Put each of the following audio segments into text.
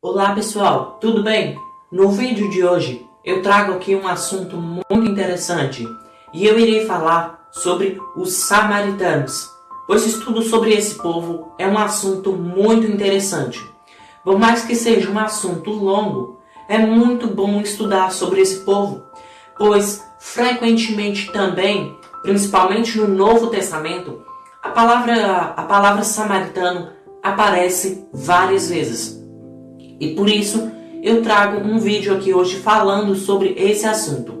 Olá pessoal, tudo bem? No vídeo de hoje eu trago aqui um assunto muito interessante e eu irei falar sobre os samaritanos, pois estudo sobre esse povo é um assunto muito interessante. Por mais que seja um assunto longo, é muito bom estudar sobre esse povo, pois frequentemente também, principalmente no Novo Testamento, a palavra, a palavra samaritano aparece várias vezes. E por isso eu trago um vídeo aqui hoje falando sobre esse assunto.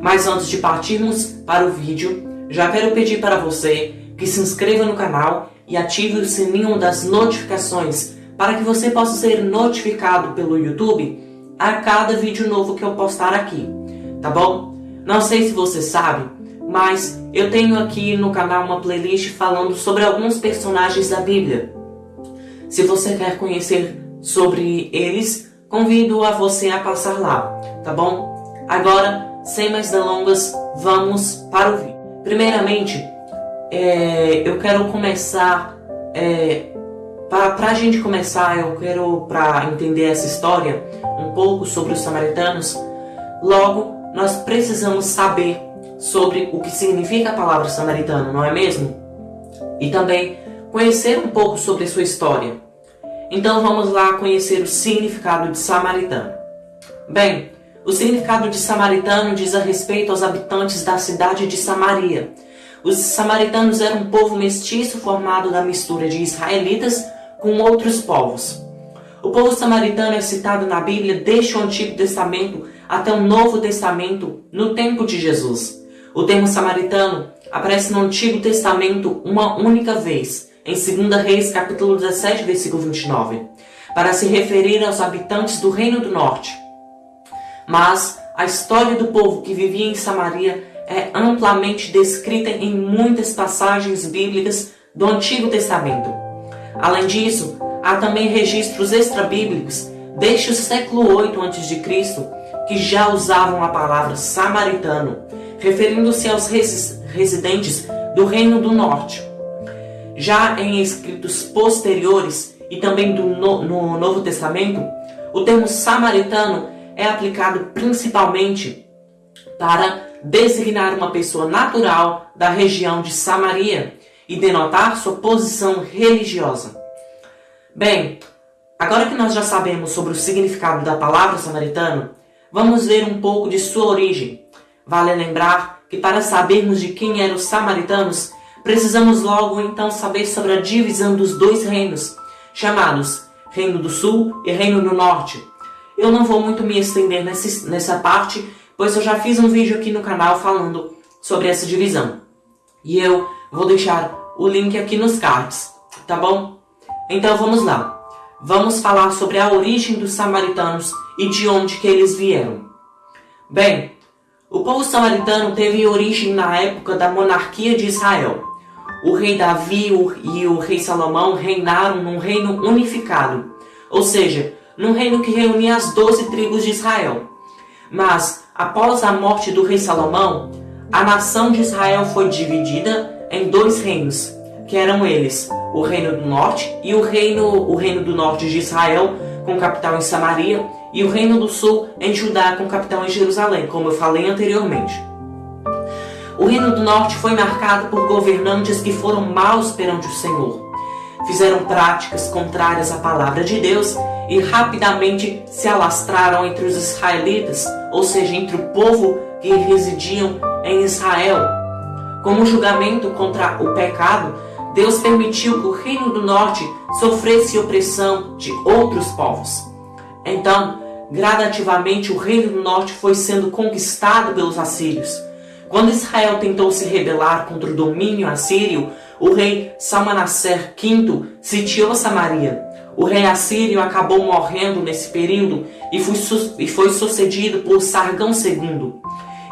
Mas antes de partirmos para o vídeo, já quero pedir para você que se inscreva no canal e ative o sininho das notificações para que você possa ser notificado pelo YouTube a cada vídeo novo que eu postar aqui, tá bom? Não sei se você sabe, mas eu tenho aqui no canal uma playlist falando sobre alguns personagens da Bíblia. Se você quer conhecer sobre eles, convido a você a passar lá, tá bom? Agora, sem mais delongas, vamos para o vídeo. Primeiramente, é, eu quero começar, é, para a gente começar, eu quero, para entender essa história, um pouco sobre os samaritanos, logo, nós precisamos saber sobre o que significa a palavra samaritano, não é mesmo? E também conhecer um pouco sobre sua história. Então vamos lá conhecer o significado de samaritano. Bem, o significado de samaritano diz a respeito aos habitantes da cidade de Samaria. Os samaritanos eram um povo mestiço formado da mistura de israelitas com outros povos. O povo samaritano é citado na Bíblia desde o Antigo Testamento até o Novo Testamento, no tempo de Jesus. O termo samaritano aparece no Antigo Testamento uma única vez, em 2 Reis, capítulo 17, versículo 29, para se referir aos habitantes do Reino do Norte. Mas a história do povo que vivia em Samaria é amplamente descrita em muitas passagens bíblicas do Antigo Testamento. Além disso, há também registros extrabíblicos desde o século 8 a.C. que já usavam a palavra samaritano, referindo-se aos residentes do Reino do Norte. Já em escritos posteriores e também do no, no Novo Testamento, o termo samaritano é aplicado principalmente para designar uma pessoa natural da região de Samaria e denotar sua posição religiosa. Bem, agora que nós já sabemos sobre o significado da palavra samaritano, vamos ver um pouco de sua origem. Vale lembrar que para sabermos de quem eram os samaritanos, Precisamos logo então saber sobre a divisão dos dois reinos, chamados Reino do Sul e Reino do Norte. Eu não vou muito me estender nessa, nessa parte, pois eu já fiz um vídeo aqui no canal falando sobre essa divisão. E eu vou deixar o link aqui nos cards, tá bom? Então vamos lá. Vamos falar sobre a origem dos samaritanos e de onde que eles vieram. Bem, o povo samaritano teve origem na época da monarquia de Israel. O rei Davi e o rei Salomão reinaram num reino unificado, ou seja, num reino que reunia as doze tribos de Israel. Mas, após a morte do rei Salomão, a nação de Israel foi dividida em dois reinos, que eram eles, o reino do norte e o reino, o reino do norte de Israel, com capital em Samaria, e o Reino do Sul em Judá com capital em Jerusalém, como eu falei anteriormente. O Reino do Norte foi marcado por governantes que foram maus perante o Senhor. Fizeram práticas contrárias à palavra de Deus e rapidamente se alastraram entre os israelitas, ou seja, entre o povo que residiam em Israel. Como julgamento contra o pecado, Deus permitiu que o Reino do Norte sofresse opressão de outros povos. Então, gradativamente, o reino do norte foi sendo conquistado pelos assírios. Quando Israel tentou se rebelar contra o domínio assírio, o rei Salmanasser V sitiou Samaria. O rei assírio acabou morrendo nesse período e foi, e foi sucedido por Sargão II.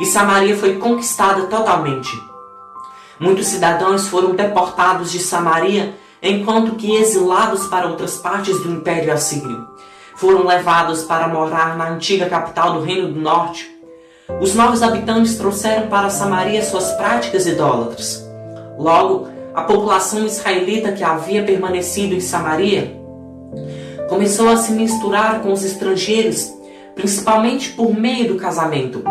E Samaria foi conquistada totalmente. Muitos cidadãos foram deportados de Samaria enquanto que exilados para outras partes do Império Assírio. Foram levados para morar na antiga capital do Reino do Norte. Os novos habitantes trouxeram para Samaria suas práticas idólatras. Logo, a população israelita que havia permanecido em Samaria começou a se misturar com os estrangeiros, principalmente por meio do casamento.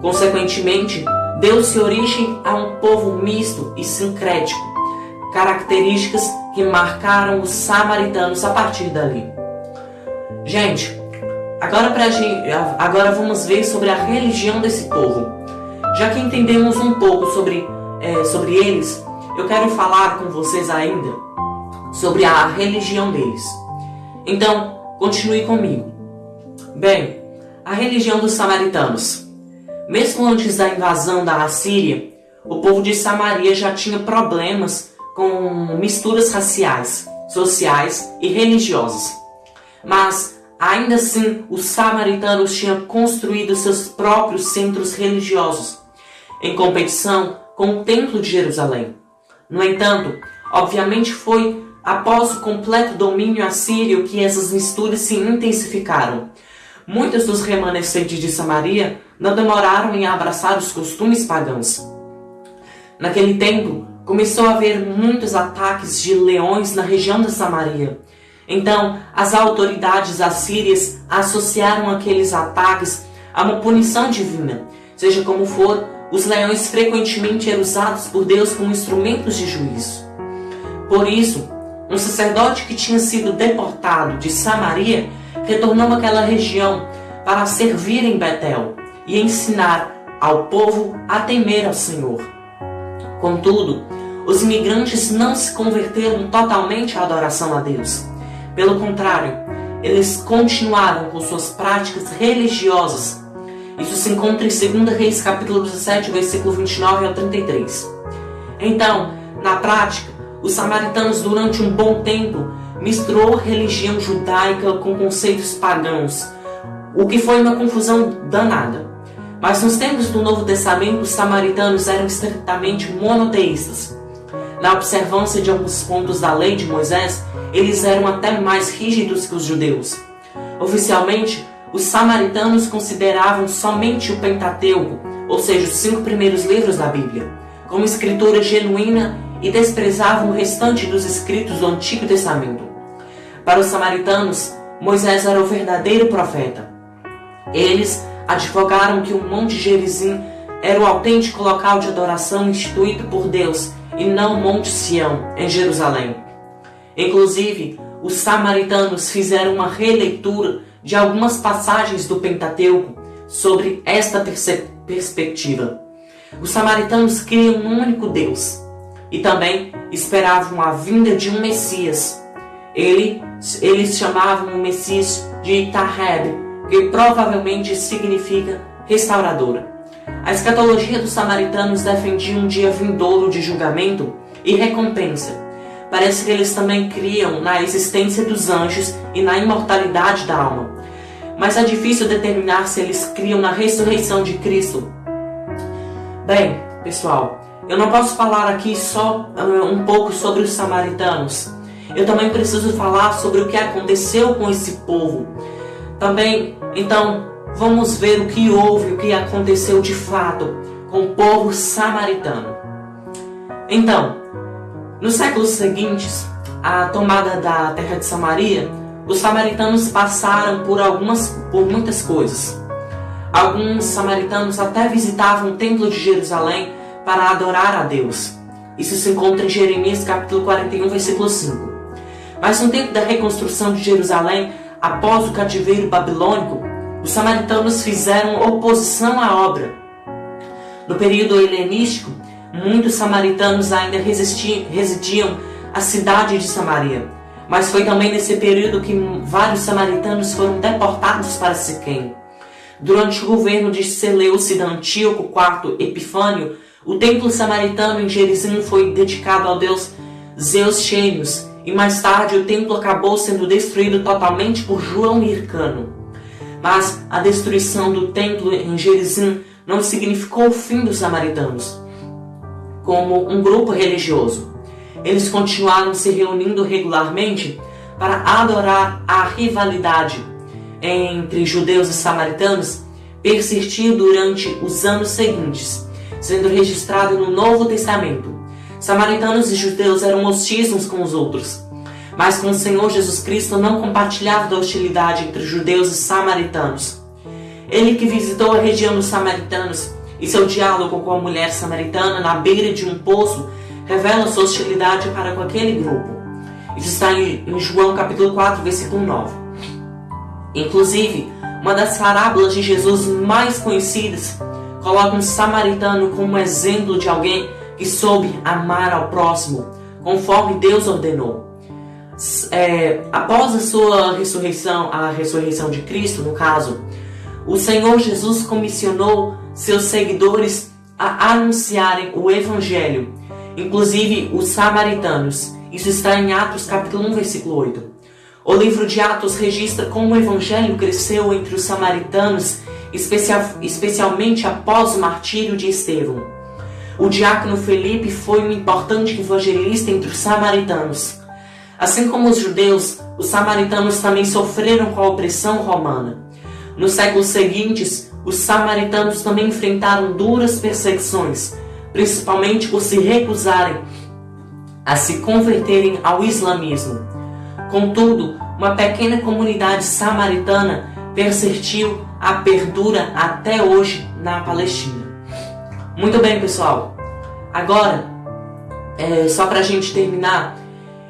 Consequentemente, deu-se origem a um povo misto e sincrético, características que marcaram os samaritanos a partir dali. Gente, agora, pra agora vamos ver sobre a religião desse povo. Já que entendemos um pouco sobre, é, sobre eles, eu quero falar com vocês ainda sobre a religião deles. Então, continue comigo. Bem, a religião dos samaritanos. Mesmo antes da invasão da Assíria, o povo de Samaria já tinha problemas com misturas raciais, sociais e religiosas. Mas, ainda assim, os samaritanos tinham construído seus próprios centros religiosos, em competição com o Templo de Jerusalém. No entanto, obviamente foi após o completo domínio assírio que essas misturas se intensificaram. Muitos dos remanescentes de Samaria não demoraram em abraçar os costumes pagãos. Naquele tempo, começou a haver muitos ataques de leões na região da Samaria. Então, as autoridades assírias associaram aqueles ataques a uma punição divina. Seja como for, os leões frequentemente eram usados por Deus como instrumentos de juízo. Por isso, um sacerdote que tinha sido deportado de Samaria retornou àquela região para servir em Betel e ensinar ao povo a temer ao Senhor. Contudo, os imigrantes não se converteram totalmente à adoração a Deus. Pelo contrário, eles continuaram com suas práticas religiosas. Isso se encontra em 2 Reis capítulo 17, versículo 29 ao 33. Então, na prática, os samaritanos, durante um bom tempo, misturou religião judaica com conceitos pagãos, o que foi uma confusão danada. Mas nos tempos do Novo Testamento, os samaritanos eram estritamente monoteístas. Na observância de alguns pontos da lei de Moisés, eles eram até mais rígidos que os judeus. Oficialmente, os samaritanos consideravam somente o Pentateuco, ou seja, os cinco primeiros livros da Bíblia, como escritura genuína e desprezavam o restante dos escritos do Antigo Testamento. Para os samaritanos, Moisés era o verdadeiro profeta. Eles advogaram que o Monte Gerizim era o autêntico local de adoração instituído por Deus e não o Monte Sião, em Jerusalém. Inclusive, os samaritanos fizeram uma releitura de algumas passagens do Pentateuco sobre esta perspectiva. Os samaritanos criam um único Deus, e também esperavam a vinda de um Messias. Ele, eles chamavam o Messias de Itaheb, que provavelmente significa restauradora. A escatologia dos samaritanos defendia um dia vindouro de julgamento e recompensa. Parece que eles também criam na existência dos anjos e na imortalidade da alma. Mas é difícil determinar se eles criam na ressurreição de Cristo. Bem, pessoal, eu não posso falar aqui só uh, um pouco sobre os samaritanos. Eu também preciso falar sobre o que aconteceu com esse povo. Também, então, vamos ver o que houve, o que aconteceu de fato com o povo samaritano. Então, nos séculos seguintes, à tomada da terra de Samaria, os samaritanos passaram por algumas por muitas coisas. Alguns samaritanos até visitavam o templo de Jerusalém para adorar a Deus. Isso se encontra em Jeremias capítulo 41, versículo 5. Mas no tempo da reconstrução de Jerusalém, após o cativeiro babilônico, os samaritanos fizeram oposição à obra. No período helenístico, muitos samaritanos ainda residiam à cidade de Samaria. Mas foi também nesse período que vários samaritanos foram deportados para Siquém. Durante o governo de Seleucida Antíoco IV Epifânio, o templo samaritano em Gerizim foi dedicado ao deus Zeus Chênios, e mais tarde o templo acabou sendo destruído totalmente por João Hircano. Mas a destruição do templo em Gerizim não significou o fim dos samaritanos como um grupo religioso. eles continuaram se reunindo regularmente para adorar a rivalidade entre judeus e samaritanos persistiu durante os anos seguintes, sendo registrado no Novo Testamento. Samaritanos e judeus eram hostis uns com os outros, mas com o Senhor Jesus Cristo não compartilhava da hostilidade entre judeus e samaritanos. Ele que visitou a região dos samaritanos e seu diálogo com a mulher samaritana na beira de um poço revela sua hostilidade para com aquele grupo. Isso está em João capítulo 4, versículo 9. Inclusive, uma das parábolas de Jesus mais conhecidas coloca um samaritano como exemplo de alguém que soube amar ao próximo, conforme Deus ordenou. É, após a sua ressurreição, a ressurreição de Cristo, no caso, o Senhor Jesus comissionou seus seguidores a anunciarem o Evangelho, inclusive os samaritanos. Isso está em Atos capítulo 1, versículo 8. O livro de Atos registra como o Evangelho cresceu entre os samaritanos, especial, especialmente após o martírio de Estevão. O diácono Felipe foi um importante evangelista entre os samaritanos. Assim como os judeus, os samaritanos também sofreram com a opressão romana. Nos séculos seguintes, os samaritanos também enfrentaram duras perseguições, principalmente por se recusarem a se converterem ao islamismo. Contudo, uma pequena comunidade samaritana persistiu a perdura até hoje na Palestina. Muito bem, pessoal. Agora, é, só para a gente terminar,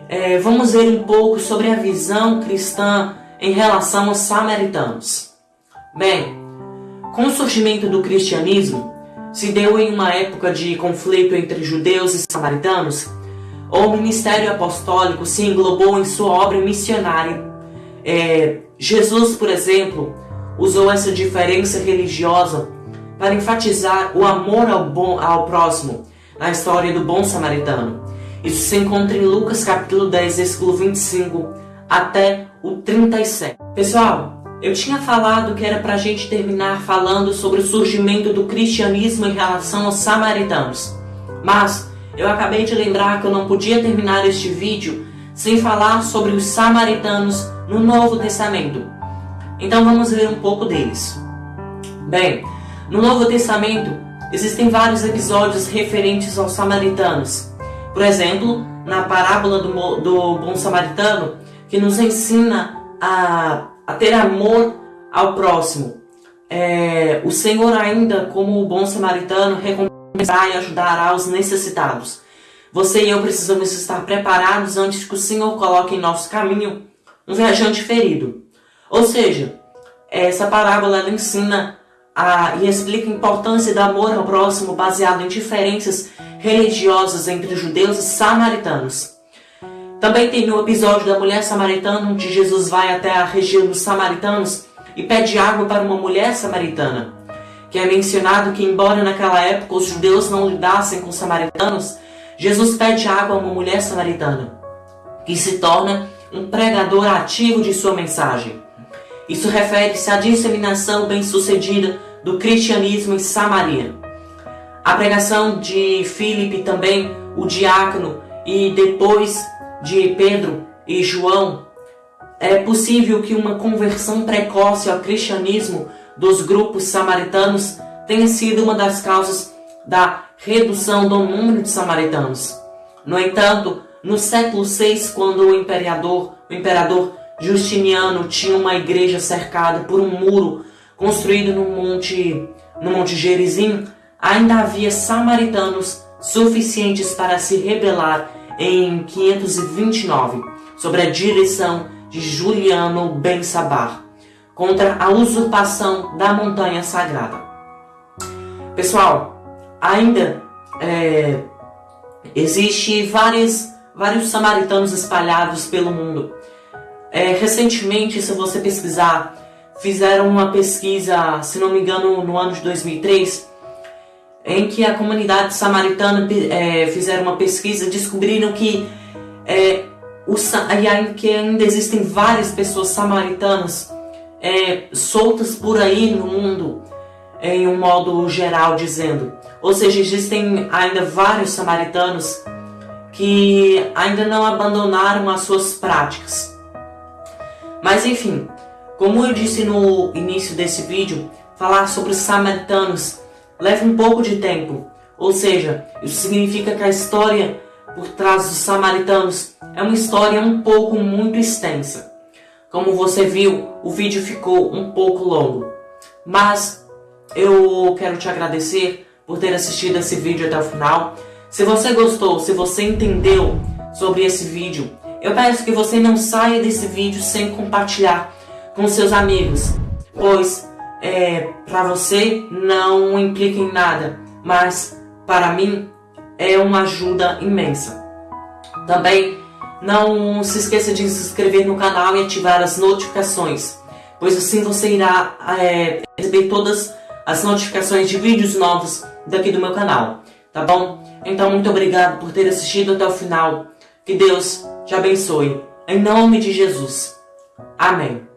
é, vamos ver um pouco sobre a visão cristã em relação aos samaritanos. Bem, com o surgimento do cristianismo, se deu em uma época de conflito entre judeus e samaritanos, o ministério apostólico se englobou em sua obra missionária. É, Jesus, por exemplo, usou essa diferença religiosa para enfatizar o amor ao, bom, ao próximo na história do bom samaritano. Isso se encontra em Lucas capítulo 10, versículo 25 até o 37. Pessoal, eu tinha falado que era para a gente terminar falando sobre o surgimento do cristianismo em relação aos samaritanos. Mas eu acabei de lembrar que eu não podia terminar este vídeo sem falar sobre os samaritanos no Novo Testamento. Então vamos ver um pouco deles. Bem, no Novo Testamento existem vários episódios referentes aos samaritanos. Por exemplo, na parábola do, do bom samaritano, que nos ensina a a ter amor ao próximo. É, o Senhor ainda, como o bom samaritano, recompensará e ajudará os necessitados. Você e eu precisamos estar preparados antes que o Senhor coloque em nosso caminho um viajante ferido. Ou seja, essa parábola ela ensina a, e explica a importância do amor ao próximo baseado em diferenças religiosas entre judeus e samaritanos. Também tem no episódio da mulher samaritana, onde Jesus vai até a região dos samaritanos e pede água para uma mulher samaritana. Que é mencionado que, embora naquela época os judeus não lidassem com os samaritanos, Jesus pede água a uma mulher samaritana, que se torna um pregador ativo de sua mensagem. Isso refere-se à disseminação bem-sucedida do cristianismo em Samaria. A pregação de Filipe também, o diácono, e depois de Pedro e João, é possível que uma conversão precoce ao cristianismo dos grupos samaritanos tenha sido uma das causas da redução do número de samaritanos. No entanto, no século VI, quando o imperador, o imperador Justiniano tinha uma igreja cercada por um muro construído no monte, no monte Gerizim, ainda havia samaritanos suficientes para se rebelar em 529, sobre a direção de Juliano Ben Sabar, contra a usurpação da montanha sagrada. Pessoal, ainda é, existe vários samaritanos espalhados pelo mundo. É, recentemente, se você pesquisar, fizeram uma pesquisa, se não me engano, no ano de 2003, em que a comunidade samaritana é, fizeram uma pesquisa, descobriram que, é, o, que ainda existem várias pessoas samaritanas é, soltas por aí no mundo, em um modo geral dizendo. Ou seja, existem ainda vários samaritanos que ainda não abandonaram as suas práticas. Mas enfim, como eu disse no início desse vídeo, falar sobre os samaritanos leva um pouco de tempo. Ou seja, isso significa que a história por trás dos samaritanos é uma história um pouco muito extensa. Como você viu, o vídeo ficou um pouco longo. Mas eu quero te agradecer por ter assistido esse vídeo até o final. Se você gostou, se você entendeu sobre esse vídeo, eu peço que você não saia desse vídeo sem compartilhar com seus amigos, pois é, para você não implica em nada, mas para mim é uma ajuda imensa. Também não se esqueça de se inscrever no canal e ativar as notificações, pois assim você irá é, receber todas as notificações de vídeos novos daqui do meu canal, tá bom? Então muito obrigado por ter assistido até o final. Que Deus te abençoe. Em nome de Jesus. Amém.